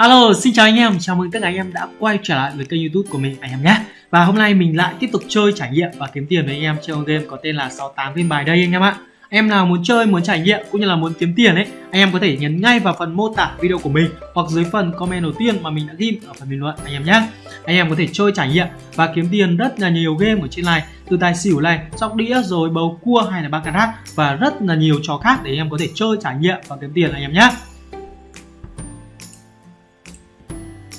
Alo, xin chào anh em, chào mừng tất cả anh em đã quay trở lại với kênh youtube của mình anh em nhé. Và hôm nay mình lại tiếp tục chơi trải nghiệm và kiếm tiền với anh em chơi game có tên là 68 viên bài đây anh em ạ. Em nào muốn chơi, muốn trải nghiệm cũng như là muốn kiếm tiền ấy Anh em có thể nhấn ngay vào phần mô tả video của mình Hoặc dưới phần comment đầu tiên mà mình đã ghi ở phần bình luận anh em nhé. Anh em có thể chơi trải nghiệm và kiếm tiền rất là nhiều game ở trên này Từ tài xỉu này, sóc đĩa rồi bầu cua hay là baccarat Và rất là nhiều trò khác để anh em có thể chơi trải nghiệm và kiếm tiền anh em nhé.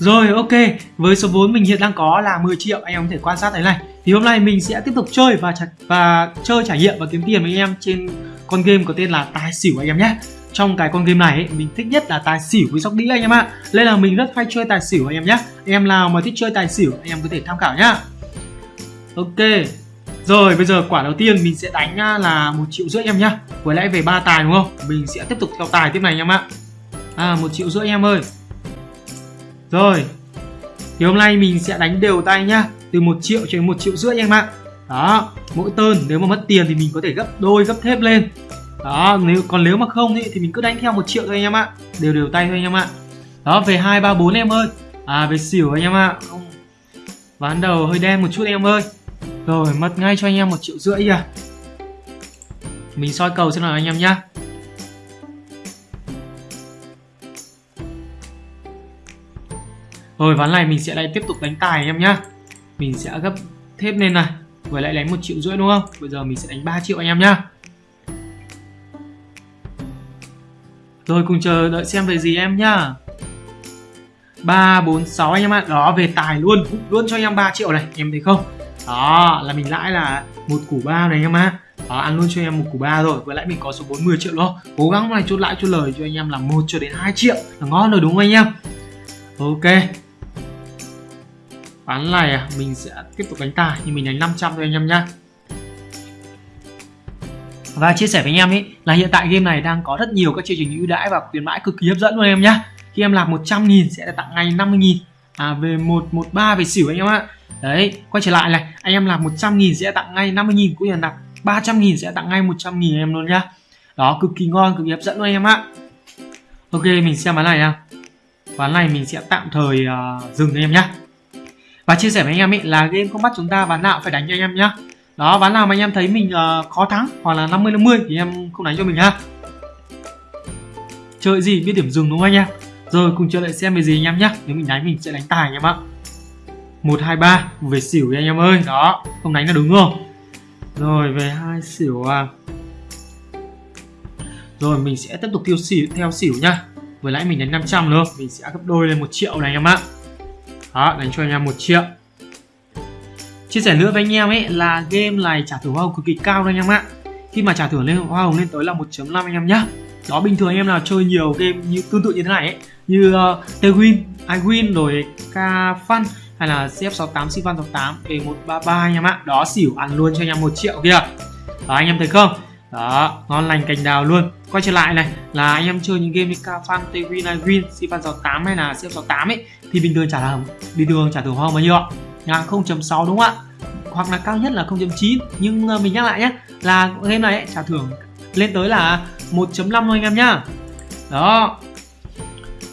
Rồi ok, với số vốn mình hiện đang có là 10 triệu anh em có thể quan sát thấy này. Thì hôm nay mình sẽ tiếp tục chơi và và chơi trải nghiệm và kiếm tiền với anh em trên con game có tên là tài xỉu anh em nhé. Trong cái con game này ấy, mình thích nhất là tài xỉu với sóc đĩa anh em ạ. Nên là mình rất hay chơi tài xỉu anh em nhé. Anh em nào mà thích chơi tài xỉu anh em có thể tham khảo nhá. Ok. Rồi bây giờ quả đầu tiên mình sẽ đánh à, là một triệu rưỡi em nhá. Với lẽ về ba tài đúng không? Mình sẽ tiếp tục theo tài tiếp này anh em ạ. À một triệu rưỡi em ơi. Rồi Thì hôm nay mình sẽ đánh đều tay nhá. Từ 1 triệu cho đến 1 triệu rưỡi em ạ. Đó Mỗi tơn nếu mà mất tiền thì mình có thể gấp đôi gấp thép lên. Đó nếu còn nếu mà không ý, thì mình cứ đánh theo 1 triệu thôi anh em ạ. Đều đều tay thôi anh em ạ. Đó về 2, 3, 4 em ơi. À về xỉu anh em ạ. Ván đầu hơi đen một chút em ơi. Rồi mất ngay cho anh em 1 triệu rưỡi kìa. Mình soi cầu xem nào anh em nhá. Rồi ván này mình sẽ lại tiếp tục đánh tài em nhá. Mình sẽ gấp thép lên này Vừa lại đánh một triệu rưỡi đúng không? Bây giờ mình sẽ đánh 3 triệu anh em nhá. Rồi cùng chờ đợi xem về gì em nhá. 3, 4, 6 anh em ạ. Đó về tài luôn. Luôn cho anh em 3 triệu này Em thấy không? Đó là mình lãi là một củ ba này anh em ạ. Đó, ăn luôn cho em một củ ba rồi. Với lại mình có số 40 triệu đó. Cố gắng này chốt lãi chốt lời cho anh em là một cho đến 2 triệu. Là ngon rồi đúng không anh em? Ok. Ván này à, mình sẽ tiếp tục đánh tài nhưng mình đánh 500 thôi anh em nhá. Và chia sẻ với anh em ý là hiện tại game này đang có rất nhiều các chương trình ưu đãi và khuyến mãi cực kỳ hấp dẫn luôn em nhá. Khi em làm 100 nghìn sẽ tặng ngay 50 nghìn à, về 113 về xỉu anh em ạ. Đấy, quay trở lại này, anh em làm 100 nghìn sẽ tặng ngay 50 nghìn cũng như là nạp 300 nghìn sẽ tặng ngay 100 nghìn em luôn nhá. Đó, cực kỳ ngon, cực kỳ hấp dẫn luôn anh em ạ. Ok, mình xem ván này nha. Ván này mình sẽ tạm thời uh, dừng anh em nhá và chia sẻ với anh em ấy là game không bắt chúng ta ván nào phải đánh cho anh em nhá. Đó ván nào mà anh em thấy mình uh, khó thắng hoặc là 50 50 thì em không đánh cho mình ha. Chơi gì biết điểm dừng đúng không anh em? Rồi cùng chờ đợi xem về gì anh em nhá. Nếu mình đánh mình sẽ đánh tài anh em ạ. Một hai ba về xỉu anh em ơi. Đó không đánh là đúng không? Rồi về hai xỉu à. Rồi mình sẽ tiếp tục tiêu xỉu theo xỉu nhá. Vừa nãy mình đánh 500 nữa mình sẽ gấp đôi lên một triệu này anh em ạ đó đánh cho anh em một triệu. Chia sẻ nữa với anh em ấy là game này trả thưởng hoa hồng cực kỳ cao đấy anh em ạ. Khi mà trả thưởng lên hoa hồng lên tới là 1.5 anh em nhá. Đó bình thường anh em nào chơi nhiều game như tương tự như thế này ấy như uh, T-Win, iWin rồi K Fun hay là CF68, Sivan 68 E133 anh em ạ. Đó xỉu ăn luôn cho anh em một triệu kìa. Đó anh em thấy không? Đó ngon lành cành đào luôn. Quay trở lại này là anh em chơi những game như Kafan, T-Win, iWin, Sivan 68 hay là CF68 ấy thì bình thường trả là bình thường trả thưởng hoa bao nhiêu ạ? Là 0.6 đúng không ạ? Hoặc là cao nhất là 0.9 nhưng ờ, mình nhắc lại nhé là game này ấy, trả thưởng lên tới là 1.5 thôi anh em nhá. Đó.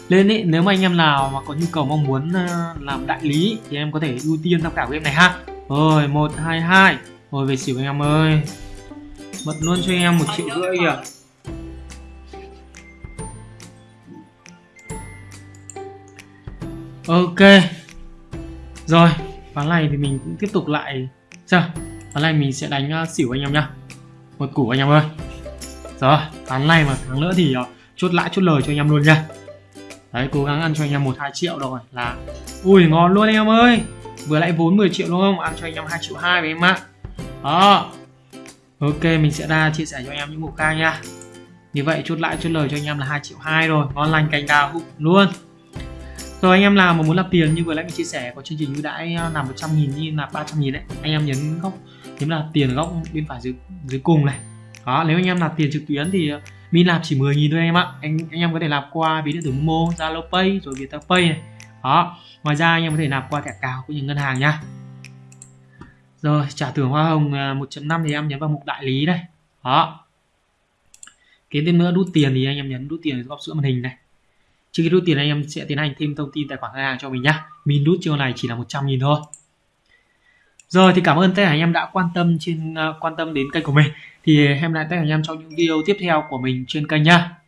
Lên ý, nếu mà anh em nào mà có nhu cầu mong muốn ờ, làm đại lý thì em có thể ưu tiên tham khảo game này ha. Rồi một hai hai. Rồi về xỉu anh em ơi bật luôn cho em một triệu rưỡi kìa. Ok. Rồi ván này thì mình cũng tiếp tục lại. Chờ. ván này mình sẽ đánh uh, xỉu anh em nhá. Một củ anh em ơi. Rồi ván này mà thắng nữa thì uh, chốt lãi chốt lời cho anh em luôn nha đấy cố gắng ăn cho anh em một hai triệu rồi là ui ngon luôn anh em ơi. Vừa lại vốn 10 triệu đúng không? Ăn cho anh em hai triệu hai với em ạ. Đó ok, mình sẽ ra chia sẻ cho anh em những mục ca nha. Như vậy, chốt lãi chốt lời cho anh em là hai triệu hai rồi. Ngon lành cành đào luôn. Rồi, anh em nào mà muốn làm tiền như vừa nãy mình chia sẻ, có chương trình ưu đãi là 100 nghìn như là 300 nghìn đấy, anh em nhấn góc, nhấn là tiền góc bên phải dưới dưới cùng này. Đó, nếu anh em nạp tiền trực tuyến thì à, mình nạp chỉ 10 nghìn thôi anh em ạ. Anh anh em có thể nạp qua ví điện tử Momo, Zalo Pay, rồi Viettel Pay này. Đó, ngoài ra anh em có thể nạp qua thẻ cào cũng như ngân hàng nha rồi trả thưởng hoa hồng à, 1.5 thì em nhấn vào mục đại lý đây. Đó. Kế tiếp nữa đút tiền thì anh em nhấn đút tiền góc giữa màn hình này. Trước khi rút tiền anh em sẽ tiến hành thêm thông tin tài khoản ngân hàng cho mình nhá. Mình rút chiêu này chỉ là 100 nghìn thôi. Rồi thì cảm ơn tất cả anh em đã quan tâm trên uh, quan tâm đến kênh của mình. Thì hẹn lại tất cả anh em trong những video tiếp theo của mình trên kênh nhá.